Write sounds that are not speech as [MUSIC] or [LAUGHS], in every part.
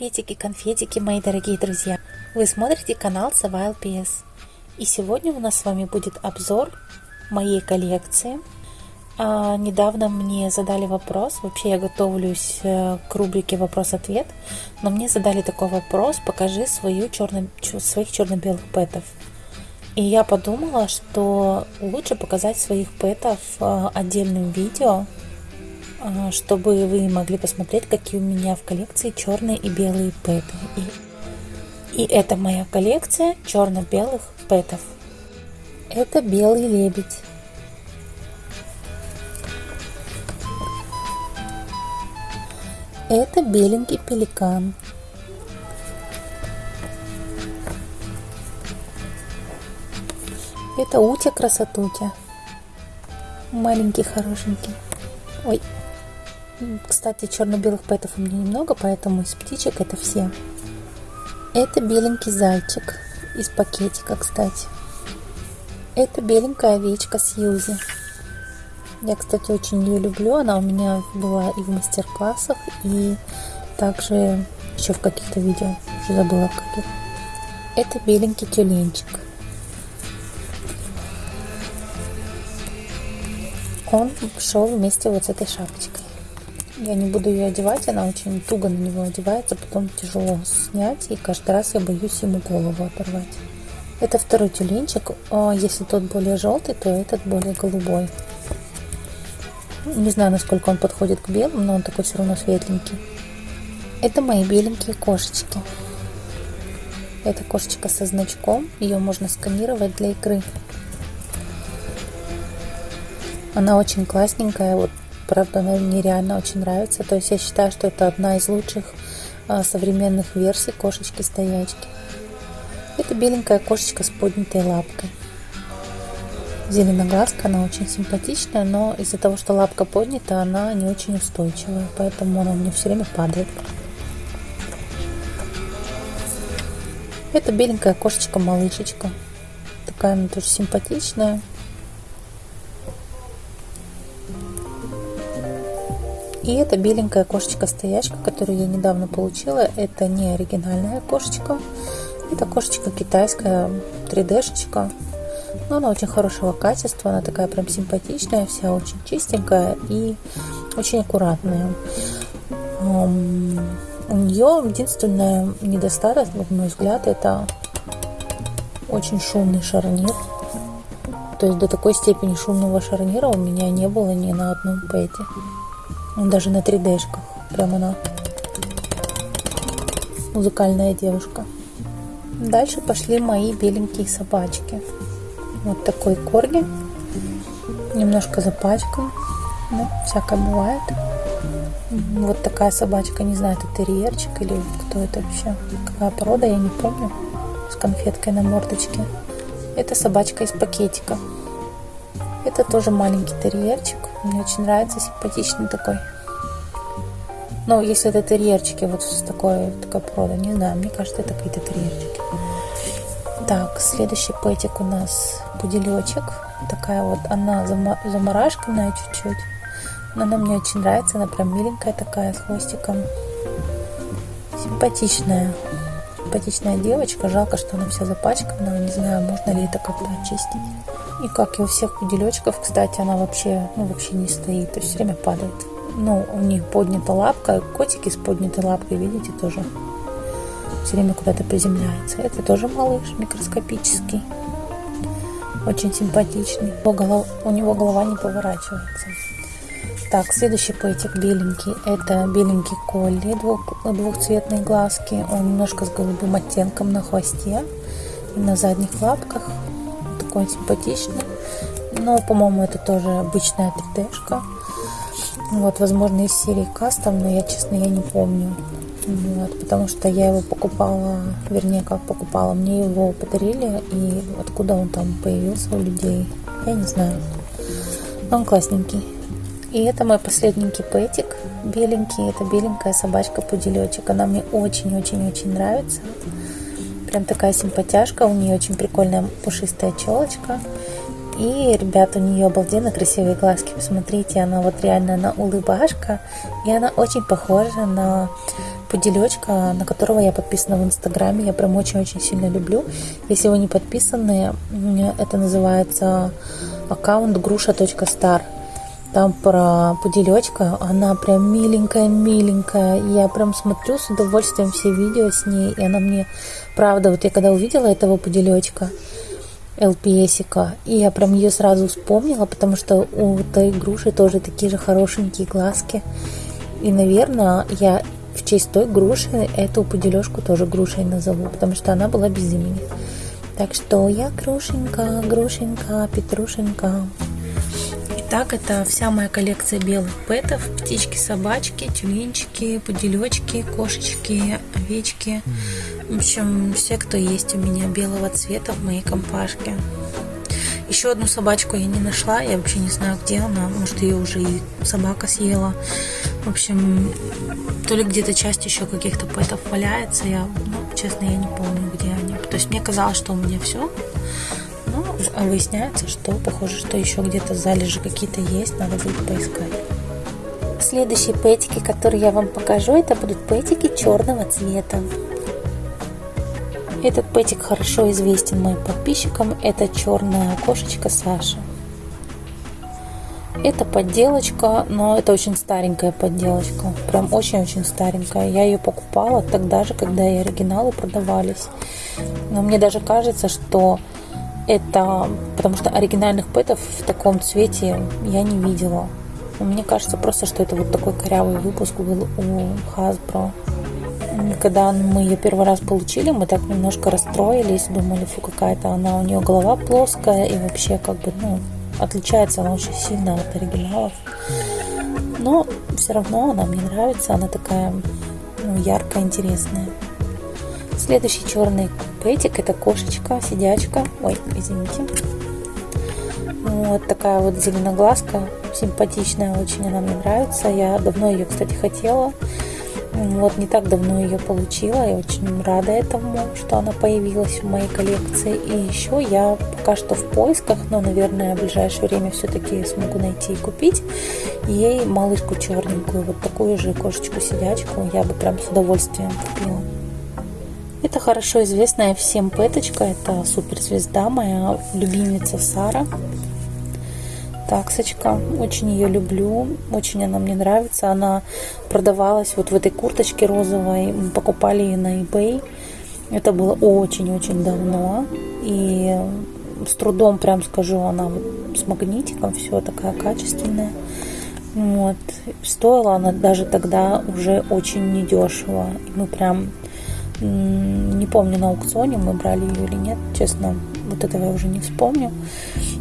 Приветики, конфетики, мои дорогие друзья! Вы смотрите канал Сава ЛПС. И сегодня у нас с вами будет обзор моей коллекции. А, недавно мне задали вопрос, вообще я готовлюсь э, к рубрике вопрос-ответ, но мне задали такой вопрос, покажи свою черно, своих черно-белых пэтов. И я подумала, что лучше показать своих пэтов э, отдельным видео, чтобы вы могли посмотреть, какие у меня в коллекции черные и белые пэты. И, и это моя коллекция черно-белых пэтов. Это белый лебедь. Это беленький пеликан. Это Утя красотутя. Маленький хорошенький. Ой, кстати, черно-белых пэтов у меня немного, поэтому из птичек это все. Это беленький зайчик из пакетика, кстати. Это беленькая овечка Сьюзи. Я, кстати, очень ее люблю. Она у меня была и в мастер-классах, и также еще в каких-то видео. Уже забыла в каких. Это беленький тюленчик. Он шел вместе вот с этой шапочкой. Я не буду ее одевать, она очень туго на него одевается, потом тяжело снять, и каждый раз я боюсь ему голову оторвать. Это второй тюленчик, а если тот более желтый, то этот более голубой. Не знаю, насколько он подходит к белым, но он такой все равно светленький. Это мои беленькие кошечки. Это кошечка со значком, ее можно сканировать для игры. Она очень классненькая, вот правда, она мне реально очень нравится. То есть я считаю, что это одна из лучших а, современных версий кошечки-стоячки. Это беленькая кошечка с поднятой лапкой. Зеленоглазка, она очень симпатичная, но из-за того, что лапка поднята, она не очень устойчивая, поэтому она у меня все время падает. Это беленькая кошечка-малышечка. Такая она тоже симпатичная. И это беленькая кошечка-стоячка, которую я недавно получила. Это не оригинальная кошечка. Это кошечка китайская, 3D-шечка. Но она очень хорошего качества, она такая прям симпатичная, вся очень чистенькая и очень аккуратная. У нее единственное недостаток, на мой взгляд, это очень шумный шарнир. То есть до такой степени шумного шарнира у меня не было ни на одном пэте. Даже на 3D-шках. Прямо она музыкальная девушка. Дальше пошли мои беленькие собачки. Вот такой корги. Немножко запачкан. Ну, всякое бывает. Вот такая собачка, не знаю, это терьерчик или кто это вообще. Какая порода, я не помню. С конфеткой на мордочке. Это собачка из пакетика. Это тоже маленький терьерчик. Мне очень нравится, симпатичный такой. Ну, если это терьерчики, вот с такой, такой породы, не знаю, мне кажется, это какие-то терьерчики. Так, следующий пэтик у нас пуделечек. Такая вот, она заморашканная чуть-чуть. Но она мне очень нравится, она прям миленькая такая, с хвостиком. Симпатичная. Симпатичная девочка. Жалко, что она вся запачкана. Не знаю, можно ли это как-то очистить. И как и у всех пуделечков, кстати, она вообще, ну, вообще не стоит, то есть все время падает. Ну, у них поднята лапка, котики с поднятой лапкой, видите, тоже все время куда-то приземляется. Это тоже малыш микроскопический, очень симпатичный. У него голова не поворачивается. Так, следующий пэтик беленький. Это беленький колли, двух, двухцветные глазки. Он немножко с голубым оттенком на хвосте и на задних лапках такой симпатичный. Но, по-моему, это тоже обычная 3D-шка. Вот, возможно, из серии кастом, но я, честно, я не помню. Вот, потому что я его покупала, вернее, как покупала, мне его подарили, и откуда он там появился у людей, я не знаю. Но он классненький. И это мой последненький пэтик, беленький, это беленькая собачка-пуделечек. Она мне очень-очень-очень нравится. Прям такая симпатяшка, у нее очень прикольная пушистая челочка. И, ребята, у нее обалденно красивые глазки. Посмотрите, она вот реально, она улыбашка. И она очень похожа на пуделечка, на которого я подписана в Инстаграме. Я прям очень-очень сильно люблю. Если вы не подписаны, это называется аккаунт груша.стар. Там про пуделечка, она прям миленькая-миленькая. Я прям смотрю с удовольствием все видео с ней, и она мне, правда, вот я когда увидела этого пуделечка, ЛПСика, и я прям ее сразу вспомнила, потому что у той груши тоже такие же хорошенькие глазки. И, наверное, я в честь той груши эту пудележку тоже грушей назову, потому что она была без имени. Так что я грушенька, грушенька, петрушенька. Итак, это вся моя коллекция белых пэтов. Птички, собачки, тюленчики, пуделечки, кошечки, овечки. В общем, все, кто есть у меня белого цвета в моей компашке. Еще одну собачку я не нашла, я вообще не знаю, где она. Может, ее уже и собака съела. В общем, то ли где-то часть еще каких-то пэтов валяется. Я, ну, честно, я не помню, где они. То есть мне казалось, что у меня все. Но выясняется, что похоже, что еще где-то залежи какие-то есть. Надо будет поискать. Следующие пэтики, которые я вам покажу, это будут пэтики черного цвета. Этот пэтик хорошо известен моим подписчикам. Это черная кошечка Саша. Это подделочка, но это очень старенькая подделочка. Прям очень-очень старенькая. Я ее покупала тогда же, когда и оригиналы продавались. Но мне даже кажется, что это... Потому что оригинальных пэтов в таком цвете я не видела. Мне кажется просто, что это вот такой корявый выпуск был у Hasbro когда мы ее первый раз получили, мы так немножко расстроились, думали, фу, какая-то она, у нее голова плоская и вообще как бы, ну, отличается она очень сильно от оригиналов. Но все равно она мне нравится, она такая ну, яркая, интересная. Следующий черный пэтик это кошечка, сидячка. Ой, извините. Вот такая вот зеленоглазка, симпатичная, очень она мне нравится. Я давно ее, кстати, хотела. Вот не так давно ее получила, я очень рада этому, что она появилась в моей коллекции. И еще я пока что в поисках, но, наверное, в ближайшее время все-таки смогу найти и купить ей малышку черненькую, вот такую же кошечку-сидячку я бы прям с удовольствием купила. Это хорошо известная всем пэточка, это суперзвезда, моя любимица Сара таксочка. Очень ее люблю, очень она мне нравится. Она продавалась вот в этой курточке розовой. Мы покупали ее на eBay. Это было очень-очень давно. И с трудом, прям скажу, она с магнитиком, все такая качественная. Вот. Стоила она даже тогда уже очень недешево. Мы прям не помню на аукционе мы брали ее или нет, честно, вот этого я уже не вспомню.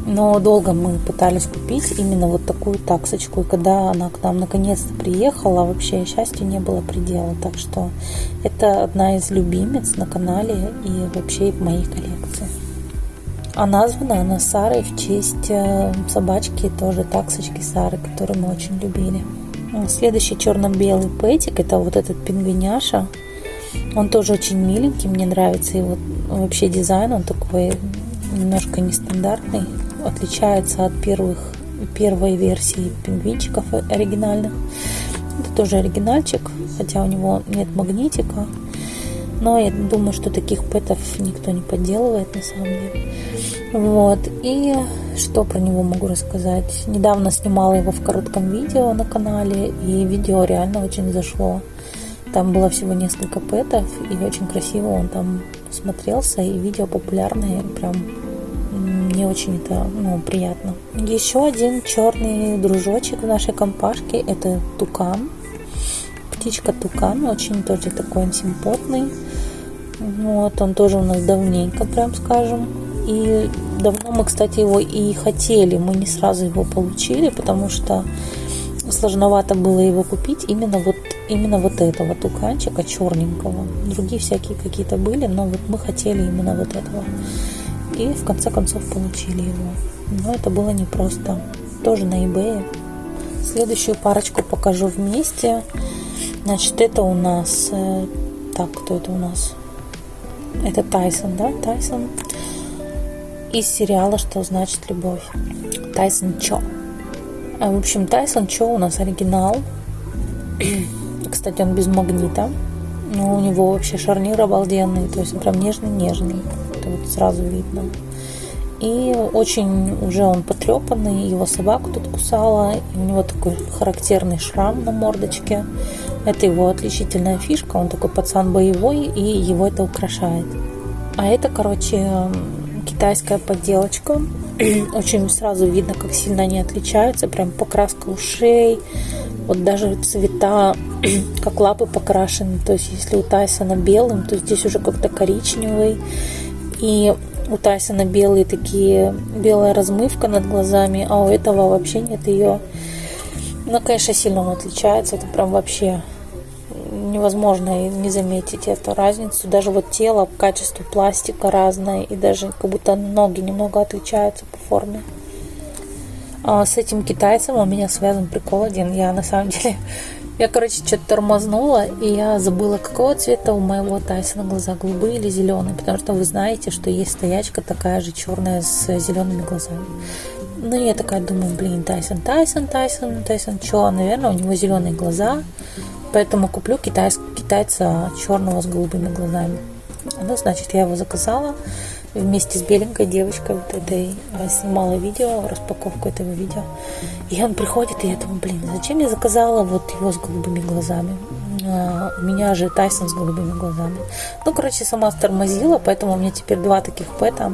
Но долго мы пытались купить именно вот такую таксочку. И когда она к нам наконец-то приехала, вообще счастья не было предела. Так что это одна из любимец на канале и вообще в моей коллекции. А названа она Сарой в честь э, собачки, тоже таксочки Сары, которую мы очень любили. Следующий черно-белый пэтик, это вот этот пингвиняша. Он тоже очень миленький, мне нравится его вообще дизайн, он такой немножко нестандартный, отличается от первых, первой версии пингвинчиков оригинальных. Это тоже оригинальчик, хотя у него нет магнитика. Но я думаю, что таких пэтов никто не подделывает на самом деле. Вот. И что про него могу рассказать? Недавно снимала его в коротком видео на канале, и видео реально очень зашло. Там было всего несколько пэтов, и очень красиво он там смотрелся, и видео популярное, прям мне очень это ну, приятно. Еще один черный дружочек в нашей компашке это тукан. Птичка тукан, очень тоже такой он симпотный. Вот, он тоже у нас давненько, прям скажем. И давно мы, кстати, его и хотели. Мы не сразу его получили, потому что сложновато было его купить именно вот именно вот этого туканчика черненького. Другие всякие какие-то были, но вот мы хотели именно вот этого. И в конце концов получили его. Но это было непросто. Тоже на eBay. Следующую парочку покажу вместе. Значит, это у нас... Э, так, кто это у нас? Это Тайсон, да? Тайсон. Из сериала «Что значит любовь». Тайсон Чо. А, в общем, Тайсон Чо у нас оригинал. Кстати, он без магнита. Ну, у него вообще шарнир обалденный, то есть он прям нежный-нежный. Это вот сразу видно. И очень уже он потрепанный, его собаку тут кусала, и у него такой характерный шрам на мордочке. Это его отличительная фишка, он такой пацан боевой, и его это украшает. А это, короче, китайская подделочка. [CLEARS THROAT] Очень сразу видно, как сильно они отличаются. Прям покраска ушей, вот даже цвета, [CLEARS THROAT] как лапы покрашены. То есть, если у Тайсона белым, то здесь уже как-то коричневый. И у Тайсона белые такие, белая размывка над глазами, а у этого вообще нет ее. Ну, конечно, сильно он отличается. Это прям вообще невозможно не заметить эту разницу. Даже вот тело, качество пластика разное, и даже как будто ноги немного отличаются по форме. А с этим китайцем у меня связан прикол один. Я на самом деле, я, короче, что-то тормознула, и я забыла, какого цвета у моего Тайсона глаза, голубые или зеленые, потому что вы знаете, что есть стоячка такая же черная с зелеными глазами. Ну, я такая думаю, блин, Тайсон, Тайсон, Тайсон, Тайсон, что, наверное, у него зеленые глаза, Поэтому куплю китайс, китайца черного с голубыми глазами. Ну, значит, я его заказала вместе с беленькой девочкой вот этой. Снимала видео, распаковку этого видео. И он приходит, и я думаю, блин, зачем я заказала вот его с голубыми глазами? А, у меня же Тайсон с голубыми глазами. Ну, короче, сама стормозила, поэтому у меня теперь два таких пэта.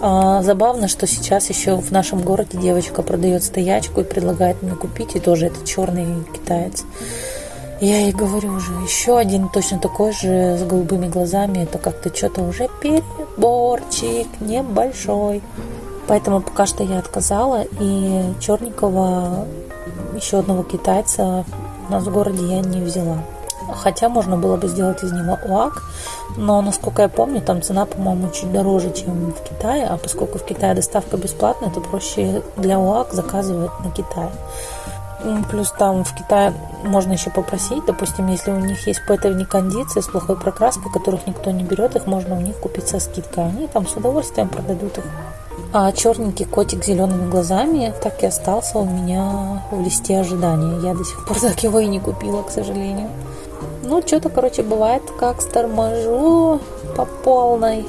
А, забавно, что сейчас еще в нашем городе девочка продает стоячку и предлагает мне купить, и тоже это черный китаец. Я ей говорю уже, еще один точно такой же с голубыми глазами. Это как-то что-то уже переборчик небольшой. Поэтому пока что я отказала. И черненького еще одного китайца у нас в городе я не взяла. Хотя можно было бы сделать из него УАК, но, насколько я помню, там цена, по-моему, чуть дороже, чем в Китае, а поскольку в Китае доставка бесплатная, то проще для УАК заказывать на Китае. Плюс там в Китае можно еще попросить, допустим, если у них есть пэтовни кондиции с плохой прокраской, которых никто не берет, их можно у них купить со скидкой. Они там с удовольствием продадут их. А черненький котик с зелеными глазами так и остался у меня в листе ожидания. Я до сих пор [LAUGHS] так его и не купила, к сожалению. Ну, что-то, короче, бывает, как торможу по полной.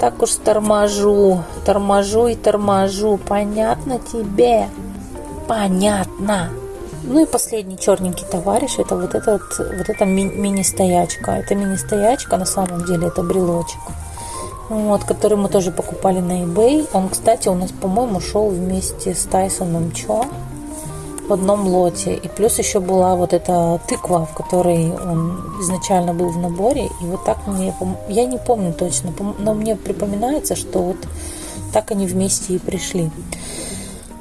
Так уж торможу, торможу и торможу. Понятно тебе? Понятно. Ну и последний черненький товарищ, это вот этот, вот эта ми- мини-стоячка. Это мини-стоячка, на самом деле это брелочек. Вот, который мы тоже покупали на eBay. Он, кстати, у нас, по-моему, шел вместе с Тайсоном Чо в одном лоте. И плюс еще была вот эта тыква, в которой он изначально был в наборе. И вот так мне, я не помню точно, но мне припоминается, что вот так они вместе и пришли.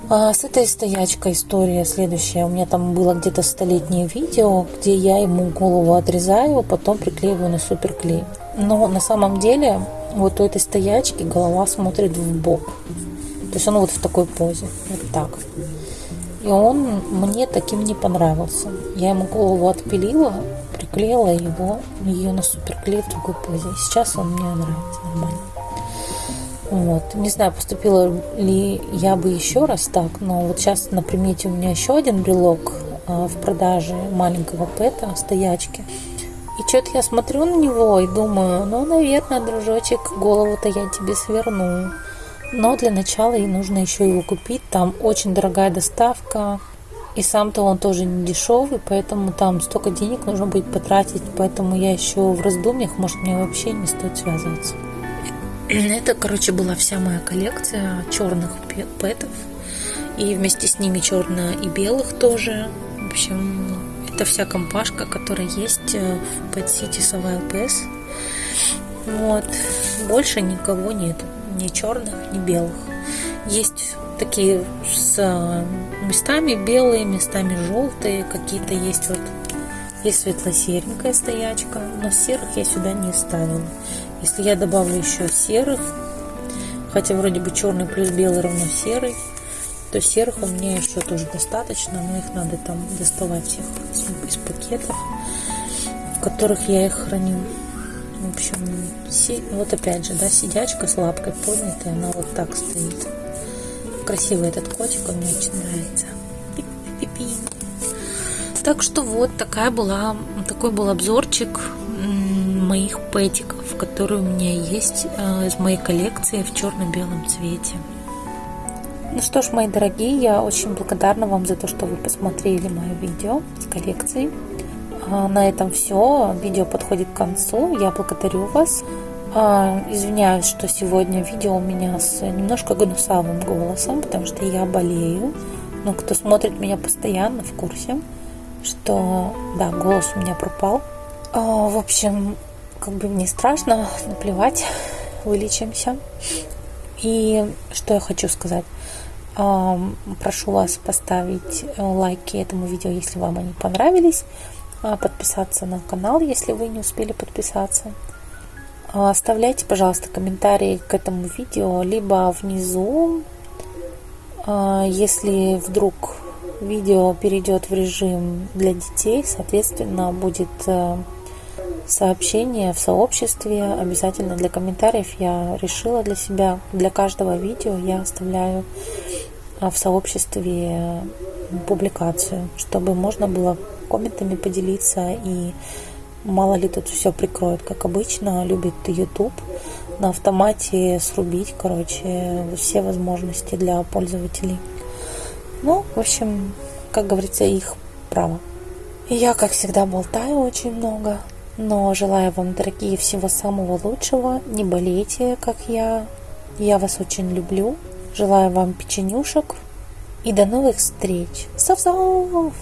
А с этой стоячкой история следующая. У меня там было где-то столетнее видео, где я ему голову отрезаю, потом приклеиваю на суперклей. Но на самом деле вот у этой стоячки голова смотрит в бок. То есть он вот в такой позе, вот так. И он мне таким не понравился. Я ему голову отпилила, приклеила его, ее на суперклей в другой позе. Сейчас он мне нравится нормально. Вот. Не знаю, поступила ли я бы еще раз так, но вот сейчас на примете у меня еще один брелок а, в продаже маленького пэта, стоячки. И что-то я смотрю на него и думаю, ну, наверное, дружочек, голову-то я тебе сверну. Но для начала и нужно еще его купить. Там очень дорогая доставка. И сам-то он тоже не дешевый, поэтому там столько денег нужно будет потратить. Поэтому я еще в раздумьях, может, мне вообще не стоит связываться. Это, короче, была вся моя коллекция черных пэтов. И вместе с ними черно и белых тоже. В общем, это вся компашка, которая есть э, в Pet City Savile. Вот. Больше никого нет. Ни черных, ни белых. Есть такие с э, местами белые, местами желтые. Какие-то есть вот есть светло-серенькая стоячка, но серых я сюда не ставила. Если я добавлю еще серых, хотя вроде бы черный плюс белый равно серый, то серых у меня еще тоже достаточно, но их надо там доставать всех из пакетов, в которых я их храню. В общем, вот опять же, да, сидячка с лапкой поднятой, она вот так стоит. Красивый этот котик, он мне очень нравится. Так что вот такая была, такой был обзорчик моих пэтиков, которые у меня есть э, из моей коллекции в черно-белом цвете. Ну что ж, мои дорогие, я очень благодарна вам за то, что вы посмотрели мое видео с коллекцией. А, на этом все. Видео подходит к концу. Я благодарю вас. А, извиняюсь, что сегодня видео у меня с немножко гнусавым голосом, потому что я болею. Но кто смотрит меня постоянно в курсе, что да, голос у меня пропал. А, в общем, как бы мне страшно, наплевать, вылечимся. И что я хочу сказать. Прошу вас поставить лайки этому видео, если вам они понравились. Подписаться на канал, если вы не успели подписаться. Оставляйте, пожалуйста, комментарии к этому видео, либо внизу, если вдруг видео перейдет в режим для детей, соответственно, будет сообщение в сообществе. Обязательно для комментариев я решила для себя, для каждого видео я оставляю э, в сообществе публикацию, чтобы можно было комментами поделиться и мало ли тут все прикроют, как обычно, любит YouTube на автомате срубить, короче, все возможности для пользователей. Ну, в общем, как говорится, их право. И я, как всегда, болтаю очень много. Но желаю вам, дорогие, всего самого лучшего. Не болейте, как я. Я вас очень люблю. Желаю вам печенюшек. И до новых встреч. Сов-сов!